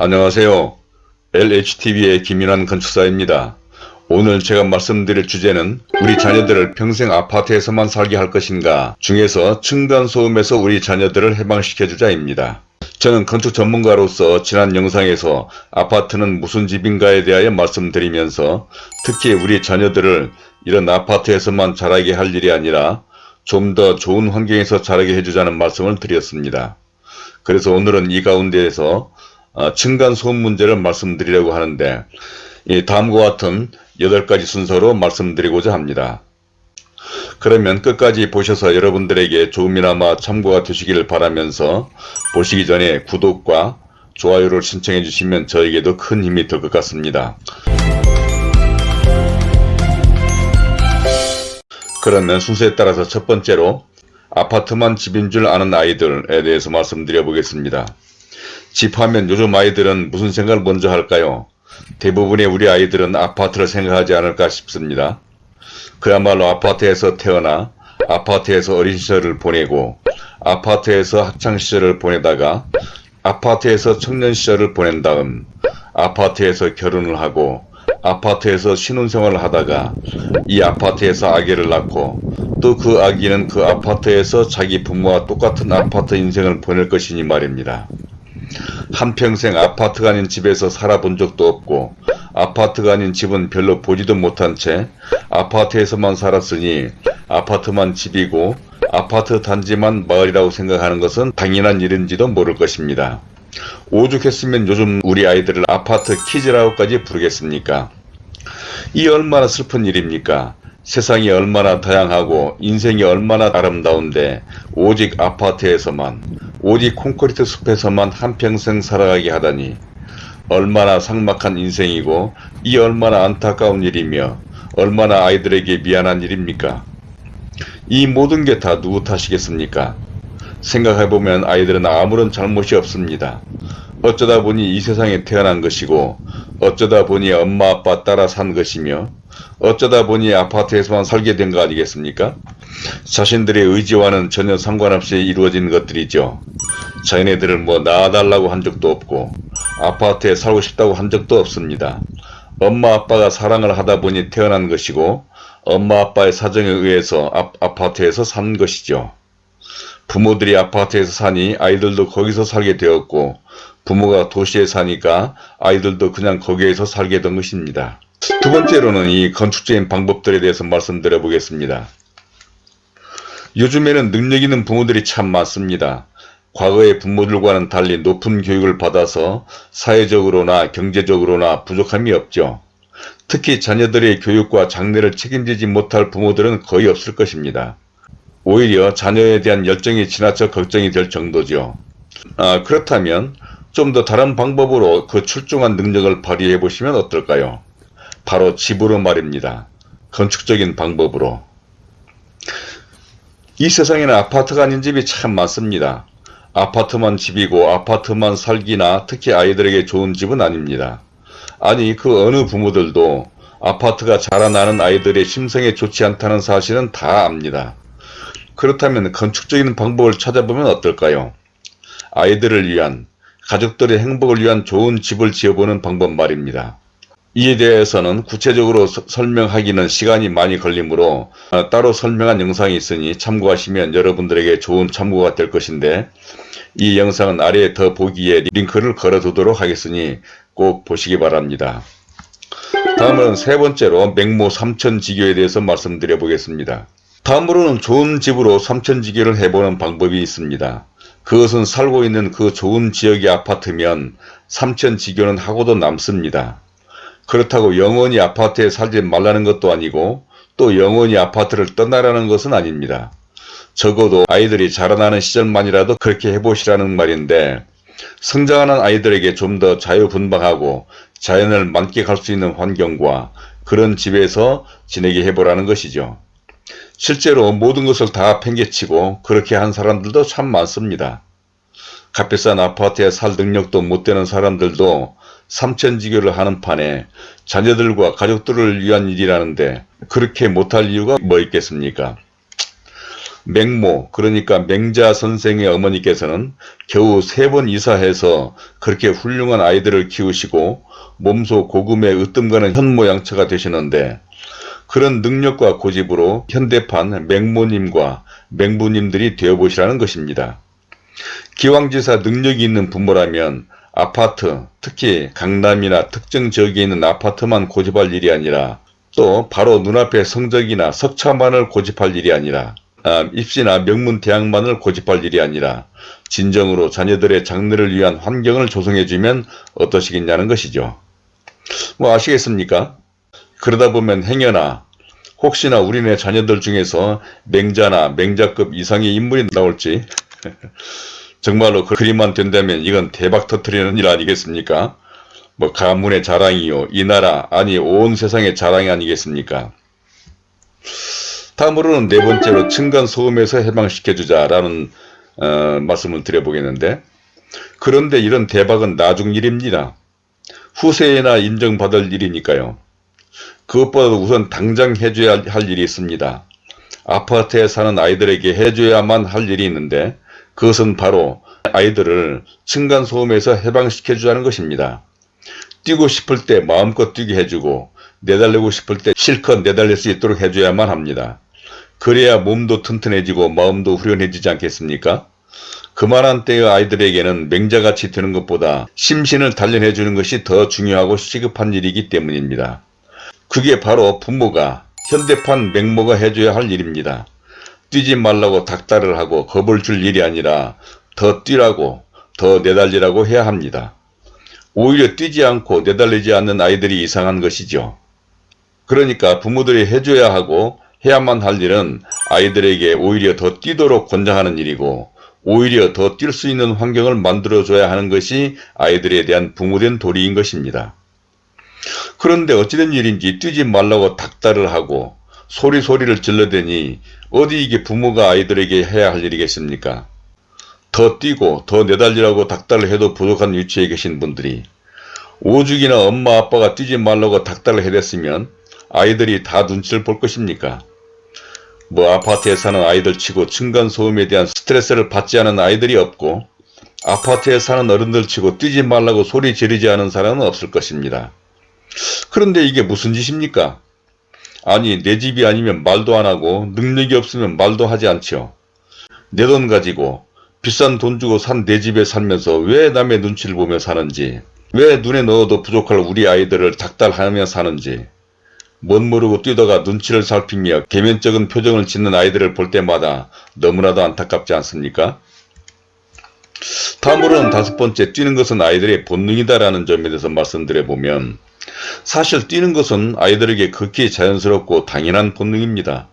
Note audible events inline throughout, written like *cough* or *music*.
안녕하세요. LHTV의 김윤환 건축사입니다. 오늘 제가 말씀드릴 주제는 우리 자녀들을 평생 아파트에서만 살게 할 것인가 중에서 층간소음에서 우리 자녀들을 해방시켜주자입니다. 저는 건축 전문가로서 지난 영상에서 아파트는 무슨 집인가에 대하여 말씀드리면서 특히 우리 자녀들을 이런 아파트에서만 자라게 할 일이 아니라 좀 더 좋은 환경에서 자라게 해주자는 말씀을 드렸습니다. 그래서 오늘은 이 가운데에서 어, 층간소음 문제를 말씀드리려고 하는데 다음과 같은 8가지 순서로 말씀드리고자 합니다. 그러면 끝까지 보셔서 여러분들에게 조금이나마 참고가 되시길 바라면서 보시기 전에 구독과 좋아요를 신청해 주시면 저에게도 큰 힘이 될 것 같습니다. 그러면 순서에 따라서 첫 번째로 아파트만 집인 줄 아는 아이들에 대해서 말씀드려 보겠습니다. 집하면 요즘 아이들은 무슨 생각을 먼저 할까요? 대부분의 우리 아이들은 아파트를 생각하지 않을까 싶습니다. 그야말로 아파트에서 태어나 아파트에서 어린 시절을 보내고 아파트에서 학창 시절을 보내다가 아파트에서 청년 시절을 보낸 다음 아파트에서 결혼을 하고 아파트에서 신혼생활을 하다가 이 아파트에서 아기를 낳고 또 그 아기는 그 아파트에서 자기 부모와 똑같은 아파트 인생을 보낼 것이니 말입니다. 한평생 아파트가 아닌 집에서 살아본 적도 없고 아파트가 아닌 집은 별로 보지도 못한 채 아파트에서만 살았으니 아파트만 집이고 아파트 단지만 마을이라고 생각하는 것은 당연한 일인지도 모를 것입니다. 오죽했으면 요즘 우리 아이들을 아파트 키즈라고까지 부르겠습니까? 이 얼마나 슬픈 일입니까? 세상이 얼마나 다양하고 인생이 얼마나 아름다운데 오직 아파트에서만 오직 콘크리트 숲에서만 한평생 살아가게 하다니 얼마나 삭막한 인생이고 이 얼마나 안타까운 일이며 얼마나 아이들에게 미안한 일입니까? 이 모든 게 다 누구 탓이겠습니까? 생각해보면 아이들은 아무런 잘못이 없습니다. 어쩌다 보니 이 세상에 태어난 것이고 어쩌다 보니 엄마 아빠 따라 산 것이며 어쩌다 보니 아파트에서만 살게 된 거 아니겠습니까? 자신들의 의지와는 전혀 상관없이 이루어진 것들이죠. 자기네들을 뭐 낳아달라고 한 적도 없고 아파트에 살고 싶다고 한 적도 없습니다. 엄마 아빠가 사랑을 하다 보니 태어난 것이고 엄마 아빠의 사정에 의해서 아, 아파트에서 산 것이죠. 부모들이 아파트에서 사니 아이들도 거기서 살게 되었고 부모가 도시에 사니까 아이들도 그냥 거기에서 살게 된 것입니다. 두 번째로는 이 건축적인 방법들에 대해서 말씀드려 보겠습니다. 요즘에는 능력 있는 부모들이 참 많습니다. 과거의 부모들과는 달리 높은 교육을 받아서 사회적으로나 경제적으로나 부족함이 없죠. 특히 자녀들의 교육과 장래를 책임지지 못할 부모들은 거의 없을 것입니다. 오히려 자녀에 대한 열정이 지나쳐 걱정이 될 정도죠. 아, 그렇다면 좀 더 다른 방법으로 그 출중한 능력을 발휘해 보시면 어떨까요? 바로 집으로 말입니다. 건축적인 방법으로. 이 세상에는 아파트가 아닌 집이 참 많습니다. 아파트만 집이고 아파트만 살기나 특히 아이들에게 좋은 집은 아닙니다. 아니 그 어느 부모들도 아파트가 자라나는 아이들의 심성에 좋지 않다는 사실은 다 압니다. 그렇다면 건축적인 방법을 찾아보면 어떨까요? 아이들을 위한 가족들의 행복을 위한 좋은 집을 지어보는 방법 말입니다. 이에 대해서는 구체적으로 서, 설명하기는 시간이 많이 걸리므로 어, 따로 설명한 영상이 있으니 참고하시면 여러분들에게 좋은 참고가 될 것인데 이 영상은 아래에 더 보기에 링크를 걸어두도록 하겠으니 꼭 보시기 바랍니다. 다음은 세 번째로 맹모 삼천지교에 대해서 말씀드려 보겠습니다. 다음으로는 좋은 집으로 삼천지교를 해보는 방법이 있습니다. 그것은 살고 있는 그 좋은 지역의 아파트면 삼천지교는 하고도 남습니다. 그렇다고 영원히 아파트에 살지 말라는 것도 아니고 또 영원히 아파트를 떠나라는 것은 아닙니다. 적어도 아이들이 자라나는 시절만이라도 그렇게 해보시라는 말인데 성장하는 아이들에게 좀 더 자유분방하고 자연을 만끽할 수 있는 환경과 그런 집에서 지내게 해보라는 것이죠. 실제로 모든 것을 다 팽개치고 그렇게 한 사람들도 참 많습니다. 값비싼 아파트에 살 능력도 못 되는 사람들도 삼천지교를 하는 판에 자녀들과 가족들을 위한 일이라는데 그렇게 못할 이유가 뭐 있겠습니까? 맹모 그러니까 맹자 선생의 어머니께서는 겨우 세 번 이사해서 그렇게 훌륭한 아이들을 키우시고 몸소 고금에 으뜸가는 현모양처가 되시는데 그런 능력과 고집으로 현대판 맹모님과 맹부님들이 되어보시라는 것입니다. 기왕지사 능력이 있는 부모라면 아파트, 특히 강남이나 특정 지역에 있는 아파트만 고집할 일이 아니라 또 바로 눈앞에 성적이나 석차만을 고집할 일이 아니라 아, 입시나 명문 대학만을 고집할 일이 아니라 진정으로 자녀들의 장래를 위한 환경을 조성해주면 어떠시겠냐는 것이죠. 뭐 아시겠습니까? 그러다 보면 행여나 혹시나 우리네 자녀들 중에서 맹자나 맹자급 이상의 인물이 나올지 *laughs* 정말로 그 그림만 된다면 이건 대박 터트리는 일 아니겠습니까? 뭐 가문의 자랑이요 이 나라 아니 온 세상의 자랑이 아니겠습니까? 다음으로는 네 번째로 층간소음에서 해방시켜주자라는 어, 말씀을 드려보겠는데 그런데 이런 대박은 나중 일입니다. 후세에나 인정받을 일이니까요. 그것보다 우선 당장 해줘야 할 일이 있습니다. 아파트에 사는 아이들에게 해줘야만 할 일이 있는데 그것은 바로 아이들을 층간소음에서 해방시켜 주자는 것입니다. 뛰고 싶을 때 마음껏 뛰게 해주고 내달리고 싶을 때 실컷 내달릴 수 있도록 해줘야만 합니다. 그래야 몸도 튼튼해지고 마음도 후련해지지 않겠습니까? 그만한 때의 아이들에게는 맹자같이 되는 것보다 심신을 단련해 주는 것이 더 중요하고 시급한 일이기 때문입니다. 그게 바로 부모가 현대판 맹모가 해줘야 할 일입니다. 뛰지 말라고 닥달을 하고 겁을 줄 일이 아니라 더 뛰라고 더 내달리라고 해야 합니다. 오히려 뛰지 않고 내달리지 않는 아이들이 이상한 것이죠. 그러니까 부모들이 해줘야 하고 해야만 할 일은 아이들에게 오히려 더 뛰도록 권장하는 일이고 오히려 더 뛸 수 있는 환경을 만들어줘야 하는 것이 아이들에 대한 부모된 도리인 것입니다. 그런데 어찌된 일인지 뛰지 말라고 닥달을 하고 소리소리를 질러대니 어디 이게 부모가 아이들에게 해야 할 일이겠습니까? 더 뛰고 더 내달리라고 닥달을 해도 부족한 위치에 계신 분들이 오죽이나 엄마 아빠가 뛰지 말라고 닥달을 해댔으면 아이들이 다 눈치를 볼 것입니까? 뭐 아파트에 사는 아이들 치고 층간소음에 대한 스트레스를 받지 않은 아이들이 없고 아파트에 사는 어른들 치고 뛰지 말라고 소리 지르지 않은 사람은 없을 것입니다. 그런데 이게 무슨 짓입니까? 아니 내 집이 아니면 말도 안하고 능력이 없으면 말도 하지 않죠. 내돈 가지고 비싼 돈 주고 산 내 집에 살면서 왜 남의 눈치를 보며 사는지 왜 눈에 넣어도 부족할 우리 아이들을 닥달하며 사는지 멋 모르고 뛰다가 눈치를 살피며 개면적인 표정을 짓는 아이들을 볼 때마다 너무나도 안타깝지 않습니까? 다음으로는 다섯 번째 뛰는 것은 아이들의 본능이다라는 점에 대해서 말씀드려보면 사실 뛰는 것은 아이들에게 극히 자연스럽고 당연한 본능입니다.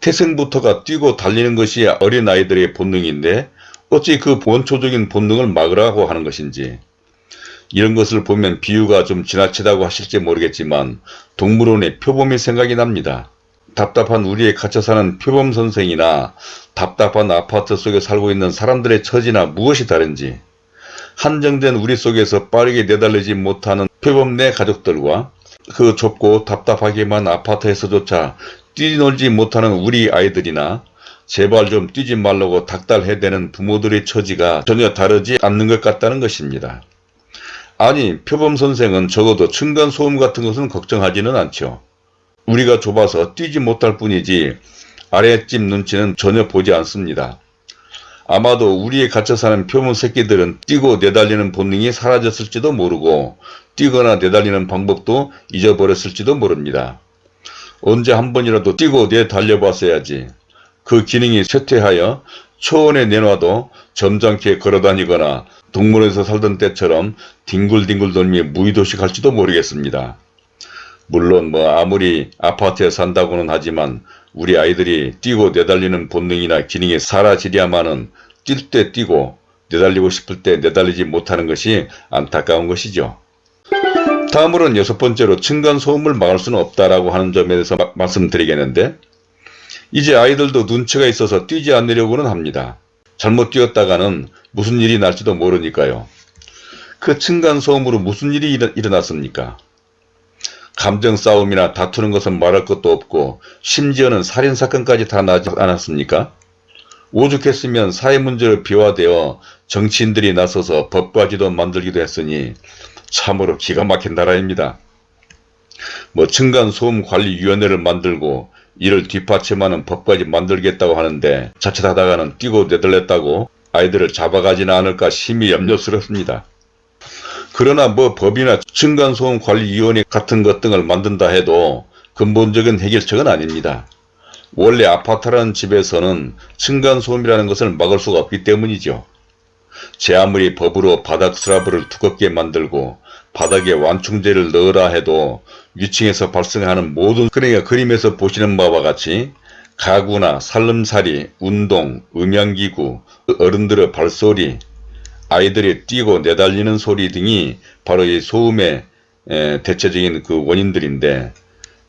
태생부터가 뛰고 달리는 것이 어린 아이들의 본능인데 어찌 그 원초적인 본능을 막으라고 하는 것인지 이런 것을 보면 비유가 좀 지나치다고 하실지 모르겠지만 동물원의 표범이 생각이 납니다. 답답한 우리의 갇혀 사는 표범 선생이나 답답한 아파트 속에 살고 있는 사람들의 처지나 무엇이 다른지 한정된 우리 속에서 빠르게 내달리지 못하는 표범 내 가족들과 그 좁고 답답하기만 아파트에서조차 뛰놀지 못하는 우리 아이들이나 제발 좀 뛰지 말라고 닥달해대는 부모들의 처지가 전혀 다르지 않는 것 같다는 것입니다. 아니 표범 선생은 적어도 층간소음 같은 것은 걱정하지는 않죠. 우리가 좁아서 뛰지 못할 뿐이지 아랫집 눈치는 전혀 보지 않습니다. 아마도 우리의 갇혀 사는 표범 새끼들은 뛰고 내달리는 본능이 사라졌을지도 모르고 뛰거나 내달리는 방법도 잊어버렸을지도 모릅니다. 언제 한 번이라도 뛰고 내달려 봤어야지. 그 기능이 쇠퇴하여 초원에 내놔도 점잖게 걸어다니거나 동물원에서 살던 때처럼 뒹굴뒹굴 돌며 무의도시 갈지도 모르겠습니다. 물론 뭐 아무리 아파트에 산다고는 하지만 우리 아이들이 뛰고 내달리는 본능이나 기능이 사라지랴마는 뛸 때 뛰고 내달리고 싶을 때 내달리지 못하는 것이 안타까운 것이죠. 다음으로는 여섯 번째로 층간소음을 막을 수는 없다라고 하는 점에 대해서 마, 말씀드리겠는데 이제 아이들도 눈치가 있어서 뛰지 않으려고는 합니다. 잘못 뛰었다가는 무슨 일이 날지도 모르니까요. 그 층간소음으로 무슨 일이 일어났습니까? 감정 싸움이나 다투는 것은 말할 것도 없고 심지어는 살인사건까지 다 나지 않았습니까? 오죽했으면 사회 문제로 비화되어 정치인들이 나서서 법과지도 만들기도 했으니 참으로 기가 막힌 나라입니다. 뭐 층간소음관리위원회를 만들고 이를 뒷받침하는 법까지 만들겠다고 하는데 자칫하다가는 뛰고 내달렸다고 아이들을 잡아가지는 않을까 심히 염려스럽습니다. 그러나 뭐 법이나 층간소음관리위원회 같은 것 등을 만든다 해도 근본적인 해결책은 아닙니다. 원래 아파트라는 집에서는 층간소음이라는 것을 막을 수가 없기 때문이죠. 제 아무리 법으로 바닥 슬라브를 두껍게 만들고 바닥에 완충제를 넣으라 해도 위층에서 발생하는 모든 그러니까 그림에서 보시는 바와 같이 가구나 살림살이, 운동, 음향기구, 어른들의 발소리, 아이들이 뛰고 내달리는 소리 등이 바로 이 소음의 대체적인 그 원인들인데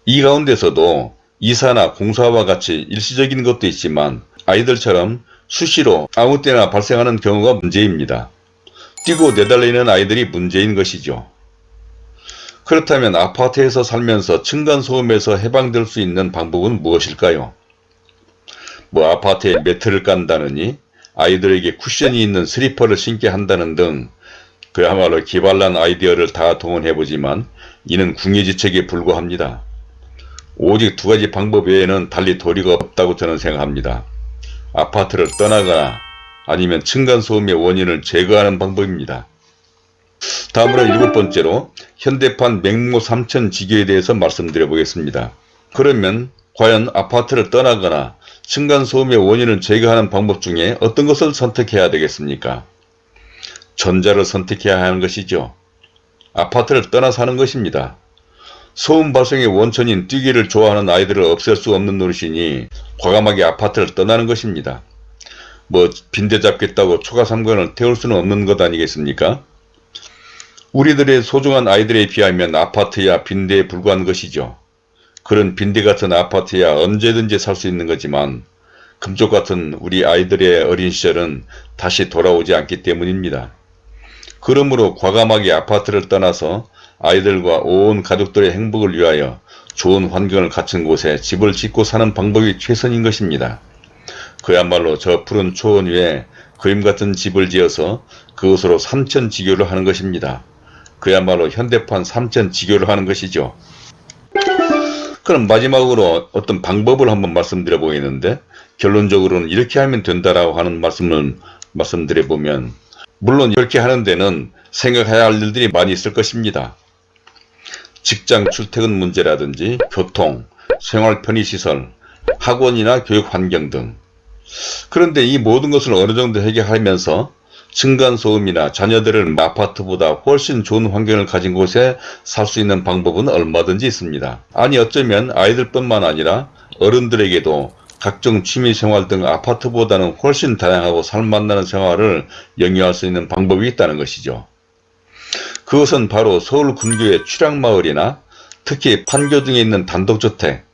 이 가운데서도 이사나 공사와 같이 일시적인 것도 있지만 아이들처럼 수시로 아무 때나 발생하는 경우가 문제입니다. 뛰고 내달리는 아이들이 문제인 것이죠. 그렇다면 아파트에서 살면서 층간소음에서 해방될 수 있는 방법은 무엇일까요? 뭐 아파트에 매트를 깐다느니 아이들에게 쿠션이 있는 슬리퍼를 신게 한다는 등 그야말로 기발난 아이디어를 다 동원해보지만 이는 궁예지책에 불과합니다. 오직 두 가지 방법 외에는 달리 도리가 없다고 저는 생각합니다. 아파트를 떠나거나 아니면 층간소음의 원인을 제거하는 방법입니다. 다음으로 일곱 번째로 현대판 맹모 삼천 지교에 대해서 말씀드려 보겠습니다. 그러면 과연 아파트를 떠나거나 층간소음의 원인을 제거하는 방법 중에 어떤 것을 선택해야 되겠습니까? 전자를 선택해야 하는 것이죠. 아파트를 떠나 사는 것입니다. 소음 발생의 원천인 뛰기를 좋아하는 아이들을 없앨 수 없는 노릇이니 과감하게 아파트를 떠나는 것입니다. 뭐 빈대 잡겠다고 초가 삼관을 태울 수는 없는 것 아니겠습니까? 우리들의 소중한 아이들에 비하면 아파트야 빈대에 불과한 것이죠. 그런 빈대 같은 아파트야 언제든지 살 수 있는 거지만 금쪽 같은 우리 아이들의 어린 시절은 다시 돌아오지 않기 때문입니다. 그러므로 과감하게 아파트를 떠나서 아이들과 온 가족들의 행복을 위하여 좋은 환경을 갖춘 곳에 집을 짓고 사는 방법이 최선인 것입니다. 그야말로 저 푸른 초원 위에 그림 같은 집을 지어서 그것으로 삼천지교를 하는 것입니다. 그야말로 현대판 삼천지교를 하는 것이죠. 그럼 마지막으로 어떤 방법을 한번 말씀드려 보이는데 결론적으로는 이렇게 하면 된다라고 하는 말씀을 말씀드려 보면 물론 이렇게 하는 데는 생각해야 할 일들이 많이 있을 것입니다. 직장 출퇴근 문제라든지 교통, 생활 편의시설, 학원이나 교육 환경 등 그런데 이 모든 것을 어느 정도 해결하면서 층간소음이나 자녀들을 아파트보다 훨씬 좋은 환경을 가진 곳에 살 수 있는 방법은 얼마든지 있습니다. 아니 어쩌면 아이들뿐만 아니라 어른들에게도 각종 취미생활 등 아파트보다는 훨씬 다양하고 살맛나는 생활을 영위할 수 있는 방법이 있다는 것이죠. 그것은 바로 서울 근교의 출향마을이나 특히 판교 등에 있는 단독주택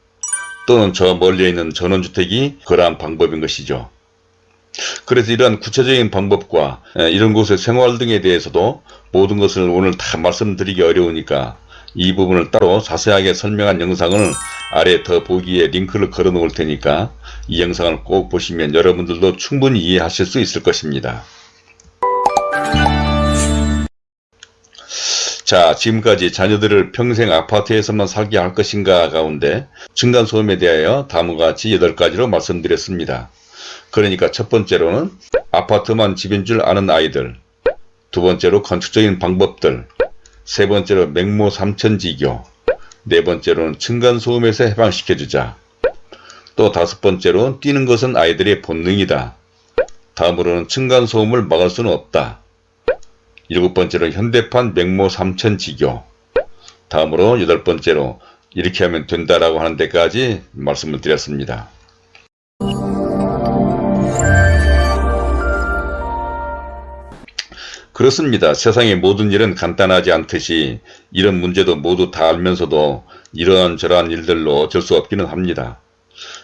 또는 저 멀리에 있는 전원주택이 그러한 방법인 것이죠. 그래서 이러한 구체적인 방법과 이런 곳의 생활 등에 대해서도 모든 것을 오늘 다 말씀드리기 어려우니까 이 부분을 따로 자세하게 설명한 영상을 아래 더 보기에 링크를 걸어 놓을 테니까 이 영상을 꼭 보시면 여러분들도 충분히 이해하실 수 있을 것입니다. 자 지금까지 자녀들을 평생 아파트에서만 살게 할 것인가 가운데 층간소음에 대하여 다음과 같이 8가지로 말씀드렸습니다. 그러니까 첫 번째로는 아파트만 집인 줄 아는 아이들 두 번째로 건축적인 방법들 세 번째로 맹모 삼천지교 네 번째로는 층간소음에서 해방시켜주자 또 다섯 번째로 뛰는 것은 아이들의 본능이다 다음으로는 층간소음을 막을 수는 없다 일곱 번째로 현대판 맹모 삼천지교 다음으로 여덟 번째로 이렇게 하면 된다라고 하는 데까지 말씀을 드렸습니다. 그렇습니다. 세상의 모든 일은 간단하지 않듯이 이런 문제도 모두 다 알면서도 이러한저러한 일들로 어쩔 수 없기는 합니다.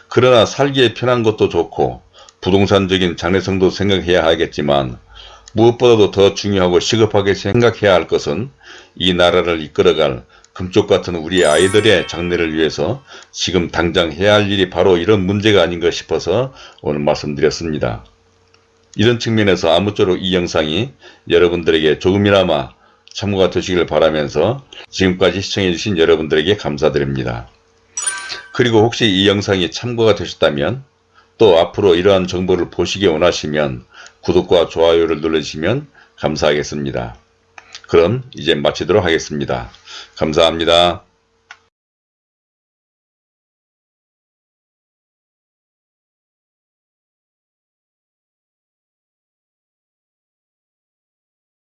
그러나 살기에 편한 것도 좋고 부동산적인 장래성도 생각해야 하겠지만 무엇보다도 더 중요하고 시급하게 생각해야 할 것은 이 나라를 이끌어갈 금쪽 같은 우리 아이들의 장래를 위해서 지금 당장 해야 할 일이 바로 이런 문제가 아닌가 싶어서 오늘 말씀드렸습니다. 이런 측면에서 아무쪼록 이 영상이 여러분들에게 조금이나마 참고가 되시길 바라면서 지금까지 시청해주신 여러분들에게 감사드립니다. 그리고 혹시 이 영상이 참고가 되셨다면 또 앞으로 이러한 정보를 보시기 원하시면 구독과 좋아요를 눌러주시면 감사하겠습니다. 그럼 이제 마치도록 하겠습니다. 감사합니다.